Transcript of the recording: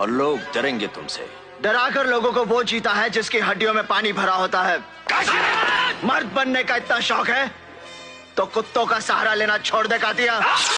और लोग डरेंगे तुमसे। डराकर लोगों को वो जीता है जिसकी हड्डियों में पानी भरा होता है। मर्द बनने का इतना शौक है तो कुत्तों का सहारा लेना छोड़ दे, कातिया।